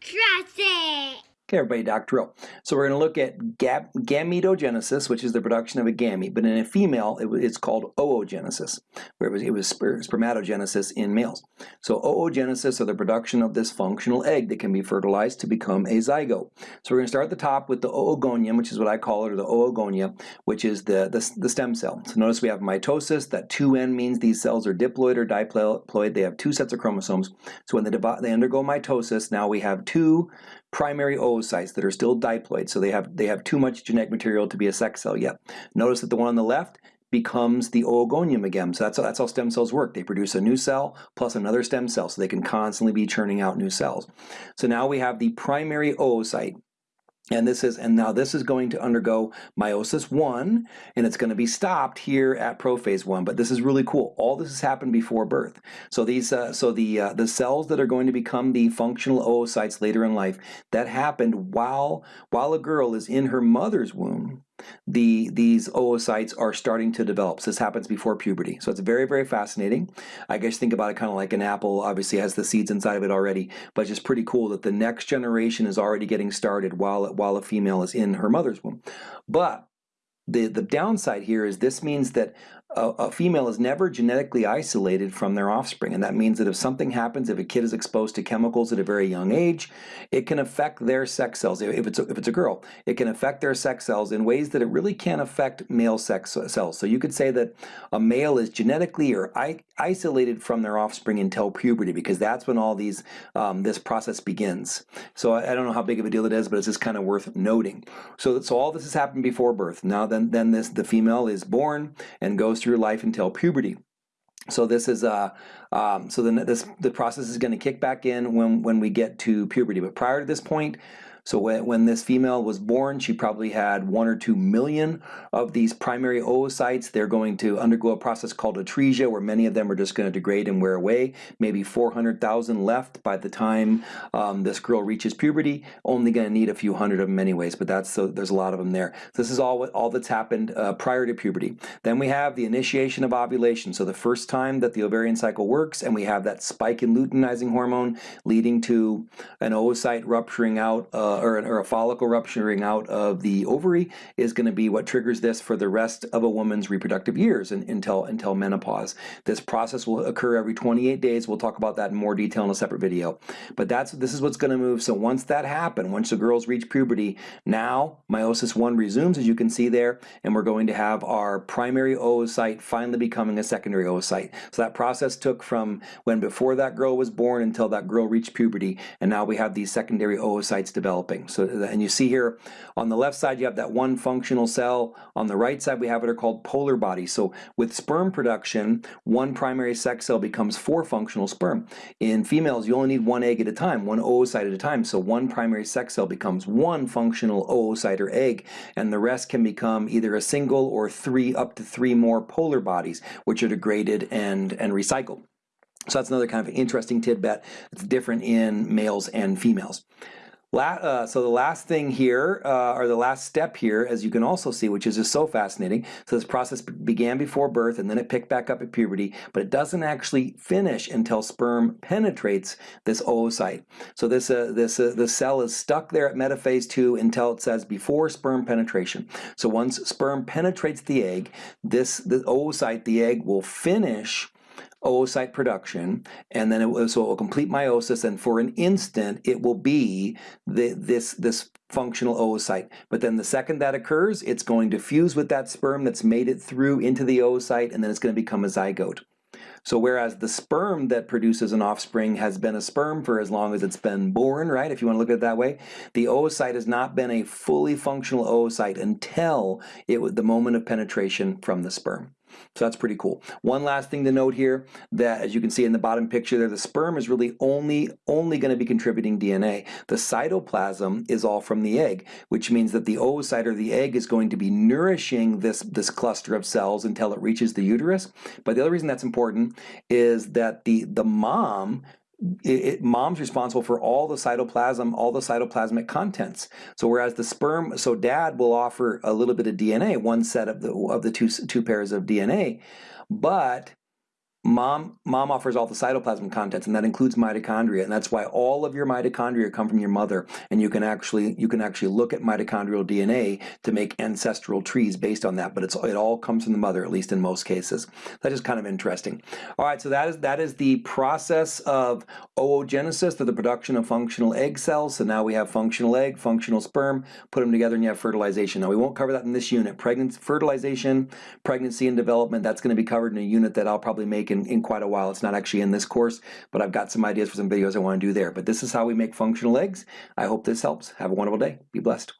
Trust it. Okay, everybody, Dr. Drill. So we're going to look at gametogenesis, which is the production of a gamete, but in a female, it, it's called oogenesis, where it was, it was spermatogenesis in males. So oogenesis, or the production of this functional egg that can be fertilized to become a zygote. So we're going to start at the top with the oogonium, which is what I call it, or the oogonia, which is the, the, the stem cell. So notice we have mitosis. That 2N means these cells are diploid or diploid. They have two sets of chromosomes. So when they, they undergo mitosis, now we have two primary oocytes that are still diploid, so they have, they have too much genetic material to be a sex cell yet. Notice that the one on the left becomes the oogonium again. So that's, that's how stem cells work. They produce a new cell plus another stem cell, so they can constantly be churning out new cells. So now we have the primary oocyte. And this is, and now this is going to undergo meiosis one, and it's going to be stopped here at prophase one. But this is really cool. All this has happened before birth. So these, uh, so the uh, the cells that are going to become the functional oocytes later in life, that happened while while a girl is in her mother's womb the these oocytes are starting to develop. So this happens before puberty. So it's very, very fascinating. I guess think about it kind of like an apple obviously has the seeds inside of it already, but it's just pretty cool that the next generation is already getting started while, while a female is in her mother's womb. But the, the downside here is this means that a, a, female is never genetically isolated from their offspring. And that means that if something happens, if a kid is exposed to chemicals at a very young age, it can affect their sex cells. If it's a, if it's a girl, it can affect their sex cells in ways that it really can't affect male sex cells. So you could say that a male is genetically or isolated from their offspring until puberty because that's when all these um, this process begins. So I, I, don't know how big of a deal it is, but it's just kind of worth noting. So, so all this has happened before birth. Now then, then this the female is born and goes life until puberty. So this is uh, um, so then this the process is going to kick back in when when we get to puberty. But prior to this point, so when, when this female was born, she probably had one or two million of these primary oocytes. They're going to undergo a process called atresia, where many of them are just going to degrade and wear away. Maybe 400,000 left by the time um, this girl reaches puberty. Only going to need a few hundred of them anyways, but that's so there's a lot of them there. This is all all that's happened uh, prior to puberty. Then we have the initiation of ovulation. So the first time that the ovarian cycle works, and we have that spike in luteinizing hormone leading to an oocyte rupturing out. Uh, uh, or, or, a follicle rupturing out of the ovary is going to be what triggers this for the rest of a woman's reproductive years and, until, until menopause. This process will occur every 28 days. We'll talk about that in more detail in a separate video. But that's this is what's going to move. So once that happens, once the girls reach puberty, now meiosis 1 resumes, as you can see there, and we're going to have our primary oocyte finally becoming a secondary oocyte. So that process took from when before that girl was born until that girl reached puberty, and now we have these secondary oocytes develop developing. So, and you see here on the left side you have that one functional cell. On the right side we have what are called polar bodies. So with sperm production, one primary sex cell becomes four functional sperm. In females, you only need one egg at a time, one oocyte at a time. So one primary sex cell becomes one functional oocyte or egg, and the rest can become either a single or three, up to three more polar bodies, which are degraded and, and recycled. So that's another kind of interesting tidbit. It's different in males and females. Uh, so the last thing here, uh, or the last step here, as you can also see, which is just so fascinating. So this process began before birth and then it picked back up at puberty, but it doesn't actually finish until sperm penetrates this oocyte. So this uh, this uh, the cell is stuck there at metaphase two until it says before sperm penetration. So once sperm penetrates the egg, this the oocyte, the egg will finish oocyte production, and then it will, so it will complete meiosis, and for an instant it will be the, this, this functional oocyte. But then the second that occurs, it's going to fuse with that sperm that's made it through into the oocyte, and then it's going to become a zygote. So whereas the sperm that produces an offspring has been a sperm for as long as it's been born, right, if you want to look at it that way, the oocyte has not been a fully functional oocyte until it the moment of penetration from the sperm. So that's pretty cool. One last thing to note here that as you can see in the bottom picture there, the sperm is really only, only going to be contributing DNA. The cytoplasm is all from the egg, which means that the oocyte or the egg is going to be nourishing this, this cluster of cells until it reaches the uterus. But the other reason that's important is that the, the mom it, it, mom's responsible for all the cytoplasm, all the cytoplasmic contents. So whereas the sperm, so dad will offer a little bit of DNA, one set of the of the two two pairs of DNA, but Mom, mom offers all the cytoplasm contents, and that includes mitochondria, and that's why all of your mitochondria come from your mother. And you can actually you can actually look at mitochondrial DNA to make ancestral trees based on that. But it's it all comes from the mother, at least in most cases. That is kind of interesting. All right, so that is that is the process of oogenesis, the production of functional egg cells. So now we have functional egg, functional sperm. Put them together, and you have fertilization. Now we won't cover that in this unit. Pregnancy, fertilization, pregnancy and development. That's going to be covered in a unit that I'll probably make in, in quite a while. It's not actually in this course, but I've got some ideas for some videos I want to do there. But this is how we make functional eggs. I hope this helps. Have a wonderful day. Be blessed.